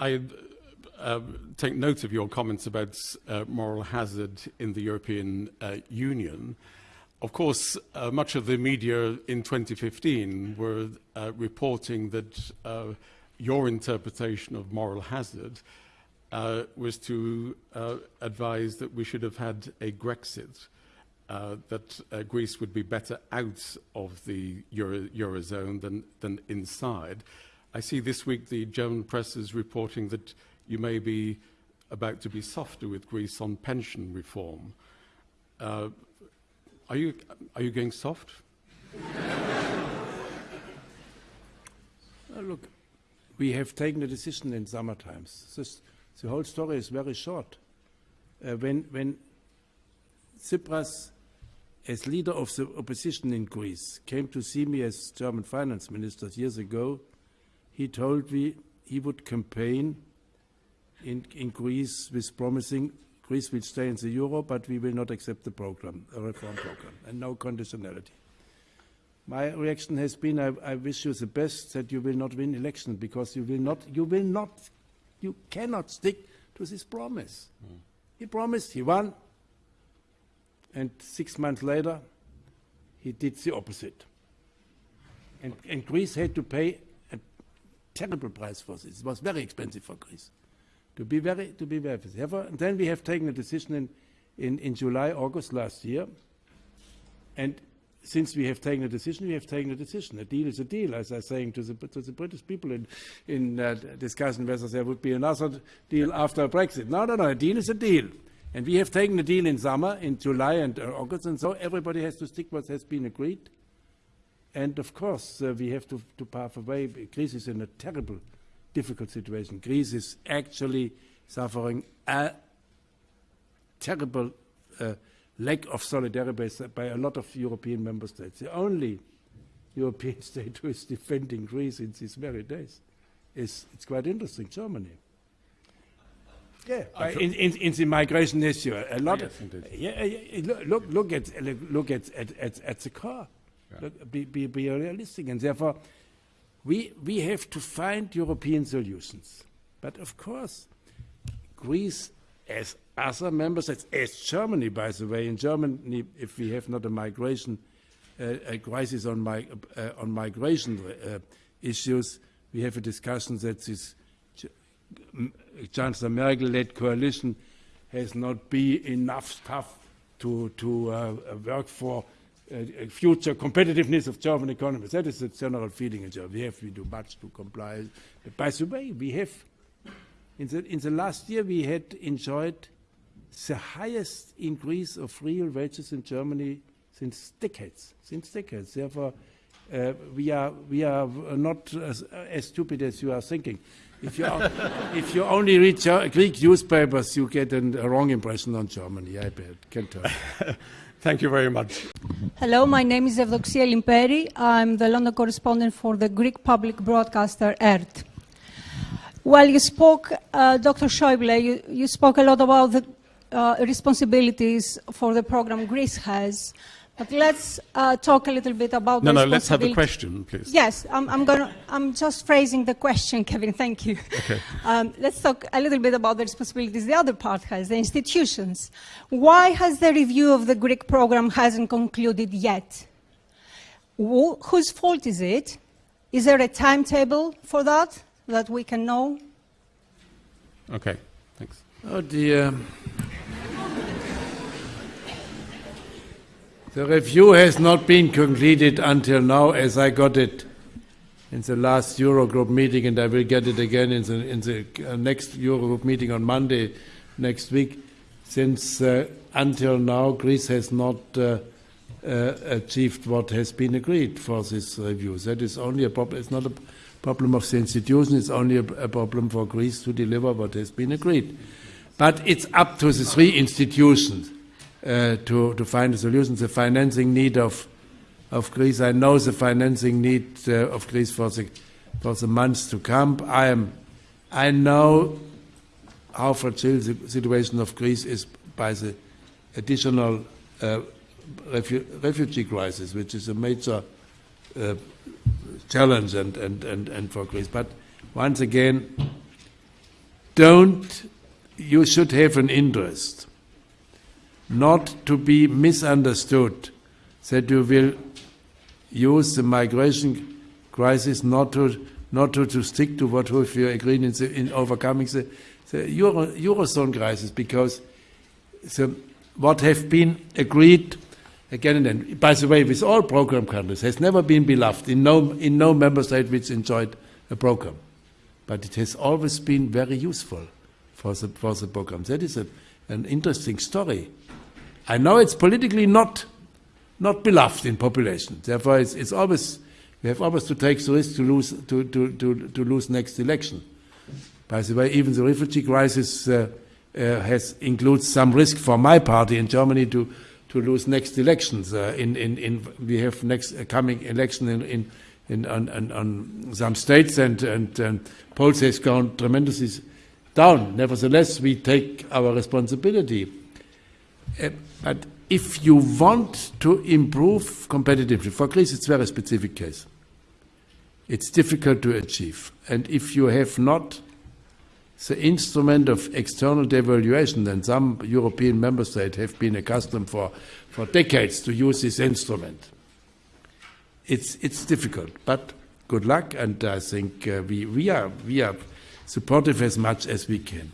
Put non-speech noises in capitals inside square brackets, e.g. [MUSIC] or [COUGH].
I uh, take note of your comments about uh, moral hazard in the European uh, Union. Of course, uh, much of the media in 2015 were uh, reporting that uh, your interpretation of moral hazard uh, was to uh, advise that we should have had a Grexit, uh, that uh, Greece would be better out of the Euro Eurozone than, than inside. I see this week the German press is reporting that you may be about to be softer with Greece on pension reform. Uh, are, you, are you going soft? look, we have taken a decision in summer times. This, the whole story is very short. Uh, when, when Tsipras, as leader of the opposition in Greece, came to see me as German finance minister years ago, he told me he would campaign in, in Greece with promising Greece will stay in the euro, but we will not accept the program, a reform program, and no conditionality. My reaction has been, I, I wish you the best that you will not win election because you will not, you will not, you cannot stick to this promise. Mm. He promised, he won, and six months later, he did the opposite. And, and Greece had to pay terrible price for this. It was very expensive for Greece to be very, to be very Therefore, and then we have taken a decision in, in, in July, August last year. And since we have taken a decision, we have taken a decision. A deal is a deal, as I was saying to the, to the British people in, in uh, discussing whether there would be another deal after Brexit. No, no, no, a deal is a deal. And we have taken a deal in summer, in July and uh, August, and so everybody has to stick what has been agreed. And of course, uh, we have to, to path away. Greece is in a terrible difficult situation. Greece is actually suffering a terrible uh, lack of solidarity by a lot of European member states. The only European [LAUGHS] state who is defending Greece in these very days is, it's quite interesting, Germany. Yeah, in, in, in, the migration issue, a lot. Yes, of, yeah, yeah, look, look at look at at, at, at the car. Yeah. Be, be, be realistic, and therefore, we, we have to find European solutions. But of course, Greece, as other member states, as Germany, by the way, in Germany, if we have not a migration uh, a crisis on, uh, on migration uh, issues, we have a discussion that this Chancellor Merkel-led coalition has not been enough stuff to, to uh, work for uh, future competitiveness of German economies. That is the general feeling in Germany. We have to do much to comply. But by the way, we have, in the, in the last year, we had enjoyed the highest increase of real wages in Germany since decades, since decades. Therefore, uh, we, are, we are not as, as, stupid as you are thinking. If you, [LAUGHS] if you only read Greek newspapers, you get an, a wrong impression on Germany, I bet, can tell. [LAUGHS] Thank you very much. Hello, my name is Evdoxia Limperi. I'm the London correspondent for the Greek public broadcaster ERT. While you spoke, uh, Dr. Schäuble, you, you, spoke a lot about the uh, responsibilities for the program Greece has. But let's uh, talk a little bit about. The No, no. Let's have the question, please. Yes, I'm, I'm going. To I'm just phrasing the question, [LAUGHS] Kevin. Thank you. Okay. Um, let's talk a little bit about the responsibilities the other part has, the institutions. Why has the review of the Greek program hasn't concluded yet? Wh whose fault is it? Is there a timetable for that that we can know? Okay. Thanks. Oh dear. The review has not been completed until now, as I got it in the last Eurogroup meeting, and I will get it again in the, in the uh, next Eurogroup meeting on Monday next week. Since uh, until now, Greece has not uh, uh, achieved what has been agreed for this review. That is only a problem. It's not a problem of the institution. It's only a, a problem for Greece to deliver what has been agreed. But it's up to the three institutions uh, to, to find a solution. The financing need of, of Greece, I know the financing need uh, of Greece for the, for the months to come. I, am, I know how fragile the situation of Greece is by the additional uh, refu refugee crisis, which is a major uh, challenge and, and, and, and for Greece. But once again, don't, you should have an interest not to be misunderstood that you will use the migration crisis not to not to, to stick to what we agreed in, the, in overcoming the, the Euro, Eurozone crisis because the, what have been agreed again and then, by the way, with all program countries, has never been beloved in no, in no member state which enjoyed a program. But it has always been very useful for the, for the program. That is a, an interesting story. I know it's politically not, not beloved in population. Therefore, it's, it's always, we have always to take the risk to lose, to, to, to, to lose next election. By the way, even the refugee crisis uh, uh, has includes some risk for my party in Germany to, to lose next elections. Uh, in, in, in, we have next uh, coming election in, in, in on, on, on, some states, and, and, and polls has gone tremendously down. Nevertheless, we take our responsibility. Uh, but if you want to improve competitiveness, for Greece it's a very specific case. It's difficult to achieve. And if you have not the instrument of external devaluation, then some European member states have been accustomed for, for decades to use this instrument. It's, it's difficult, but good luck, and I think uh, we, we, are, we are supportive as much as we can.